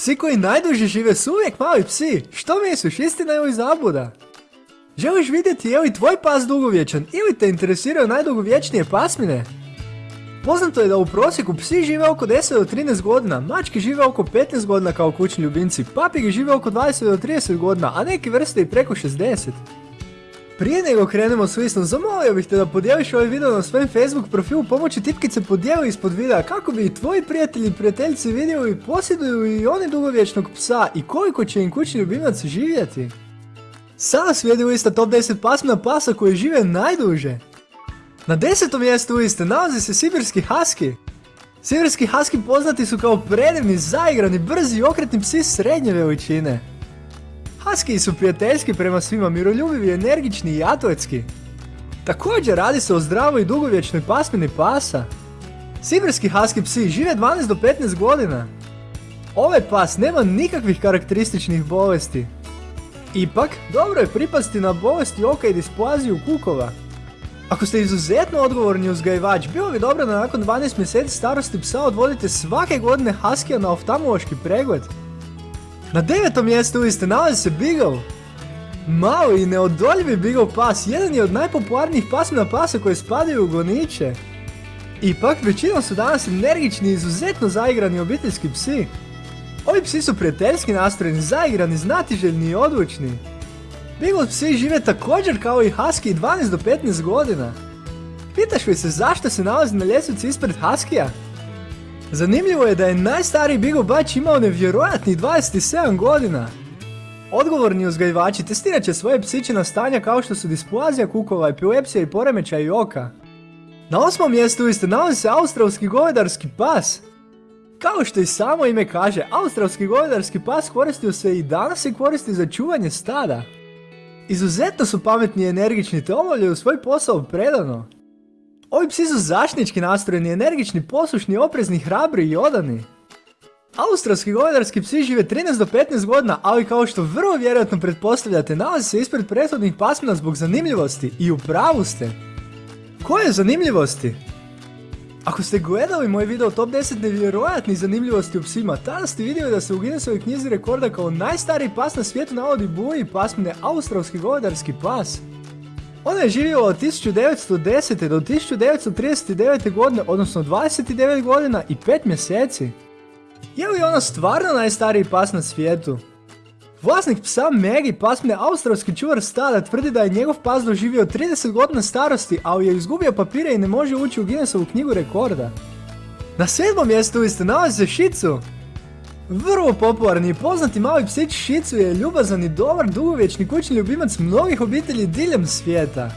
Psi koji najduže žive su uvijek mali psi. Što misliš, istina ili zabuda? Želiš vidjeti je li tvoj pas dugovječan ili te interesiraju najdugovječnije pasmine? Poznato je da u prosjeku psi žive oko 10 do 13 godina, mačke žive oko 15 godina kao kućni ljubimci, papige žive oko 20 do 30 godina, a neke vrste i preko 60. Prije nego krenemo s listom, zamolio bih te da podijeliš ovaj video na svojem Facebook profilu pomoći tipkice podijeli ispod videa kako bi i tvoji prijatelji i prijateljice vidjeli posjeduju i oni dugovječnog psa i koliko će im kućni ljubimac živjeti. Sada slijedi lista top 10 pasmina pasa koji žive najduže. Na desetom mjestu liste nalazi se Sibirski Husky. Sibirski Husky poznati su kao predivni, zaigrani, brzi i okretni psi srednje veličine. Husky su prijateljski prema svima, miroljubivi, energični i atletski. Također radi se o zdravoj i dugovječnoj pasmini pasa. Sibirski Husky psi žive 12 do 15 godina. Ovaj pas nema nikakvih karakterističnih bolesti. Ipak, dobro je pripasti na bolesti oka i displaziju kukova. Ako ste izuzetno odgovorni uzgajivač, bilo bi dobro da nakon 12 mjeseci starosti psa odvodite svake godine Huskija na oftalmološki pregled. Na devetom mjestu liste nalazi se Beagle. Mali i neodoljivi Beagle pas jedan je od najpopularnijih pasmina pasa koje spadaju u goniče. Ipak, većinom su danas energični i izuzetno zaigrani obiteljski psi. Ovi psi su prijateljski nastrojeni, zaigrani, znatiželjni i odlučni. Beagle psi žive također kao i Husky 12 do 15 godina. Pitaš li se zašto se nalazi na ljestvici ispred Huskija? Zanimljivo je da je najstariji Beagle Batch imao nevjerojatnih 27 godina. Odgovorni uzgajivači testirat će svoje psiće stanja kao što su displazija kukova, epilepsija i poremećaj oka. Na osmom mjestu isto nalazi se australski govedarski pas. Kao što i samo ime kaže, australski govedarski pas koristio se i danas se koristi za čuvanje stada. Izuzetno su pametni i energični te obavljaju svoj posao predano. Ovi psi su zaštnički nastrojeni, energični, poslušni, oprezni, hrabri i odani. Australski govedarski psi žive 13 do 15 godina, ali kao što vrlo vjerojatno pretpostavljate, nalazi se ispred prethodnih pasmina zbog zanimljivosti i u pravu ste. Koje zanimljivosti? Ako ste gledali moj video top 10 nevjerojatnih zanimljivosti u psima, tada ste vidjeli da se u Guinnessovoj knjizi rekorda kao najstariji pas na svijetu navodi buji pasmine australski govedarski pas. Ona je živjela od 1910. do 1939. godine, odnosno 29 godina i 5 mjeseci. Je li ona stvarno najstariji pas na svijetu? Vlasnik psa Maggie pasmine australski čuvar stada tvrdi da je njegov pas doživio 30 godina starosti, ali je izgubio papire i ne može ući u Guinnessovu knjigu rekorda. Na sedmom mjestu isto nalazi se Shizu. Vrlo popularni i poznati mali psić Shizu je ljubazan i dobar dugovječni kućni ljubimac mnogih obitelji diljem svijeta.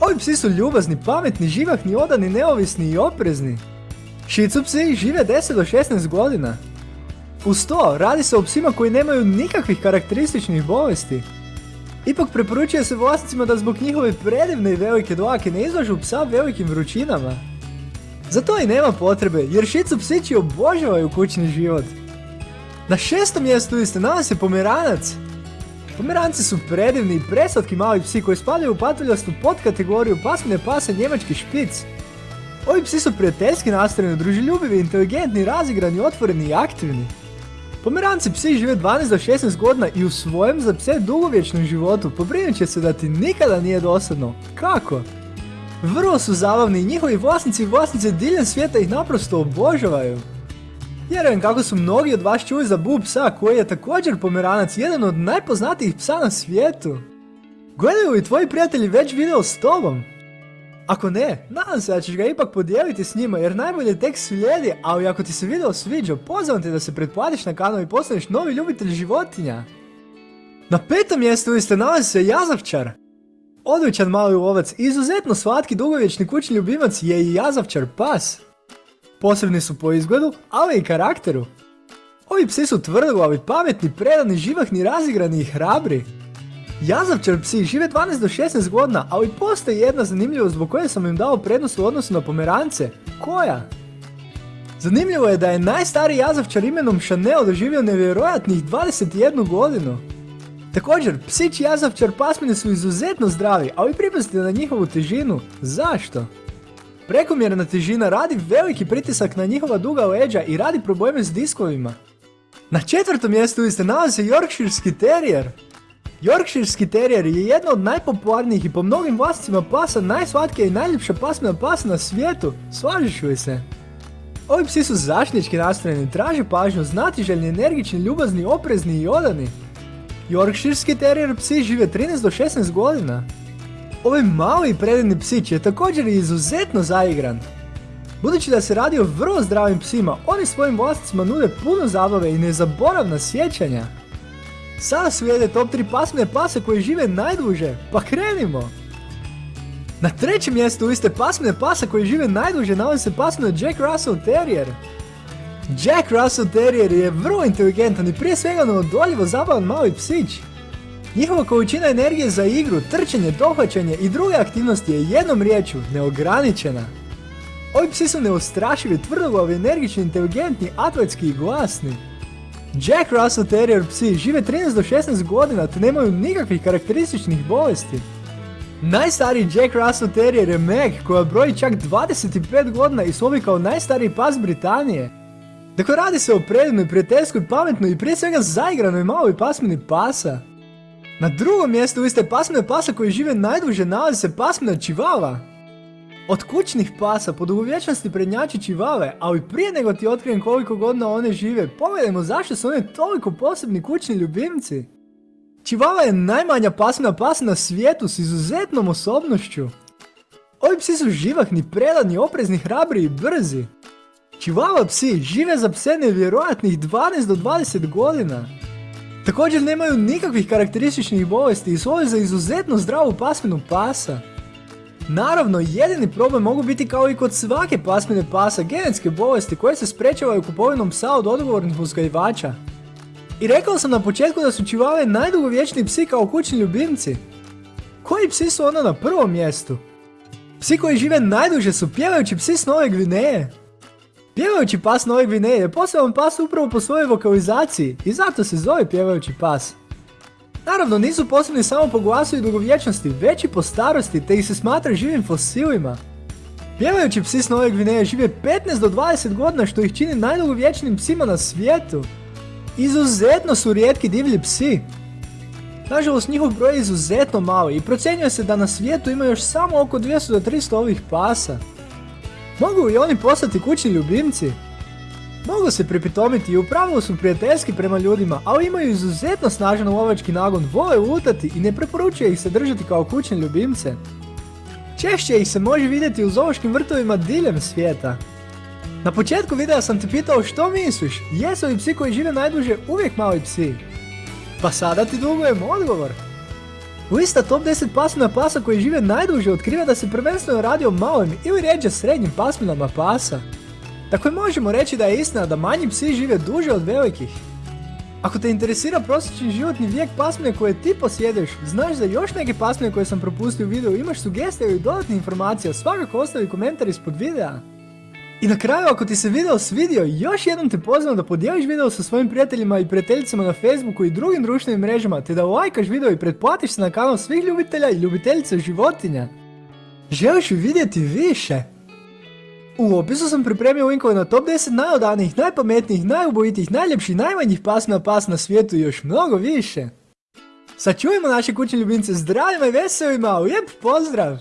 Ovi psi su ljubazni, pametni, živahni, odani, neovisni i oprezni. Shizu psi žive 10 do 16 godina. Uz to, radi se o psima koji nemaju nikakvih karakterističnih bolesti. Ipak preporučuje se vlasnicima da zbog njihove predivne i velike dlake ne izlažu psa velikim vrućinama. Za to i nema potrebe, jer šicu psići obožavaju kućni život. Na šestom mjestu isto nalazi se pomeranac. Pomeranci su predivni i preslatki mali psi koji spadaju u patuljastu podkategoriju pasmine pasa njemački špic. Ovi psi su prijateljski nastrojeni, druželjubivi, inteligentni, razigrani, otvoreni i aktivni. Pomeranci psi žive 12 do 16 godina i u svojem za pse dugovječnom životu pobrinut će se da ti nikada nije dosadno. Kako? Vrlo su zabavni i njihovi vlasnici i vlasnice diljem svijeta ih naprosto obožavaju. Vjerujem kako su mnogi od vas čuli za Bu psa koji je također pomeranac, jedan od najpoznatijih psa na svijetu. Gledaju li tvoji prijatelji već video s tobom? Ako ne, nadam se da ćeš ga ipak podijeliti s njima jer najbolje tek slijedi, ali ako ti se video sviđa, pozivam te da se pretplatiš na kanal i postaneš novi ljubitelj životinja. Na petom mjestu isto nalazi se Jazavčar. Odličan mali lovac, izuzetno slatki dugovječni kućni ljubimac je i Jazavčar pas. Posebni su po izgledu, ali i karakteru. Ovi psi su tvrdoglavi, pametni, predani, živahni, razigrani i hrabri. Jazavčar psi žive 12 do 16 godina, ali postoji jedna zanimljivost zbog koje sam im dao prednost u odnosu na pomerance. Koja? Zanimljivo je da je najstariji jazavčar imenom Chanel doživio nevjerojatnih 21 godinu. Također, psići jazavčar pasmine su izuzetno zdravi, ali pripazite na njihovu težinu. Zašto? Prekomjerna težina radi veliki pritisak na njihova duga leđa i radi probleme s diskovima. Na četvrtom mjestu se nalazi se Yorkshirski terrier. Yorkshirski terrier je jedna od najpopularnijih i po mnogim vlasnicima pasa najslatkija i najljepša pasmina pasa na svijetu, slažeš li se? Ovi psi su zaštitnički nastrojeni, traže pažnju, znatiželjni, energični, ljubazni, oprezni i odani. Yorkshirski terrier psi žive 13 do 16 godina. Ovaj mali predivni psić je također izuzetno zaigran. Budući da se radi o vrlo zdravim psima, oni svojim vlasnicima nude puno zabave i nezaboravna sjećanja. Sada slijede top 3 pasmine pase koji žive najduže, pa krenimo! Na trećem mjestu liste pasmine pasa koji žive najduže nalazi se pasmina Jack Russell Terrier. Jack Russell Terrier je vrlo inteligentan i prije svega neodoljivo zabavan mali psić. Njihova količina energije za igru, trčanje, dohvaćanje i druge aktivnosti je jednom riječju neograničena. Ovi psi su neustrašivi, tvrdoglavi, energični, inteligentni, atletski i glasni. Jack Russell Terrier psi žive 13 do 16 godina te nemaju nikakvih karakterističnih bolesti. Najstariji Jack Russell Terrier je Meg koja broji čak 25 godina i slovi kao najstariji pas Britanije. Dakle radi se o predivnoj, prijateljskoj, pametnoj i prije svega zaigranoj maloj pasmini pasa. Na drugom mjestu liste pasmine pasa koji žive najduže nalazi se pasmina Chihuahua. Od kućnih pasa po dugovječnosti prednjači čivave, ali prije nego ti otkrijem koliko godina one žive, pogledajmo zašto su one toliko posebni kućni ljubimci. Čivava je najmanja pasmina pasa na svijetu s izuzetnom osobnošću. Ovi psi su živahni, predani, oprezni, hrabri i brzi. Čivava psi žive za pse nevjerojatnih 12 do 20 godina. Također nemaju nikakvih karakterističnih bolesti i svoju za izuzetno zdravu pasminu pasa. Naravno, jedini problem mogu biti kao i kod svake pasmine pasa genetske bolesti koje se sprečavaju kupovinom psa od odgovornih uzgajivača. I rekao sam na početku da su čivave najdugovječniji psi kao kućni ljubimci. Koji psi su onda na prvom mjestu? Psi koji žive najduže su pjevajući psi s Nove Gvineje. Pjevajući pas Nove Gvineje je poseban pas upravo po svojoj vokalizaciji i zato se zove pjevajući pas. Naravno nisu posebni samo po glasu i dugovječnosti, već i po starosti te ih se smatra živim fosilima. Pjevajući psi s Nove Gvineje žive 15 do 20 godina što ih čini najdugovječnijim psima na svijetu. Izuzetno su rijetki divlji psi. Nažalost njihov broj je izuzetno mali i procjenjuje se da na svijetu ima još samo oko 200 do 300 ovih pasa. Mogu li oni postati kućni ljubimci? Mogu se pripitomiti i u pravilu su prijateljski prema ljudima, ali imaju izuzetno snažan lovački nagon, vole lutati i ne preporučuje ih se držati kao kućne ljubimce. Češće ih se može vidjeti u zoološkim vrtovima diljem svijeta. Na početku videa sam te pitao što misliš, jesu li psi koji žive najduže uvijek mali psi? Pa sada ti dugujem odgovor. Lista top 10 pasmina pasa koji žive najduže otkriva da se prvenstveno radi o malim ili rijeđe srednjim pasminama pasa. Dakle, možemo reći da je istina da manji psi žive duže od velikih. Ako te interesira prosječni životni vijek pasmine koje ti posjedeš, znaš za još neke pasmine koje sam propustio u videu, imaš sugestije ili dodatne informacije, svakako ostavi komentar ispod videa. I na kraju, ako ti se video svidio, još jednom te pozivam da podijeliš video sa svojim prijateljima i prijateljicama na Facebooku i drugim društvenim mrežama, te da lajkaš video i pretplatiš se na kanal svih ljubitelja i ljubiteljica životinja. Želiš li vidjeti više? U opisu sam pripremio linkove na top 10 najodanijih, najpametnijih, najubojitijih, najljepših, najmanjih pasmina pas na svijetu i još mnogo više. Sačuvajmo naše kućne ljubimce zdravima i veselima, lijep pozdrav!